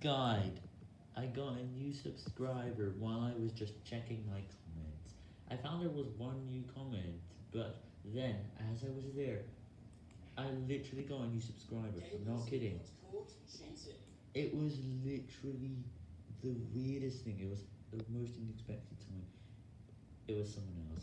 Guide, I got a new subscriber while I was just checking my comments. I found there was one new comment, but then, as I was there, I literally got a new subscriber, I'm not kidding. It was literally the weirdest thing, it was the most unexpected time. It was someone else.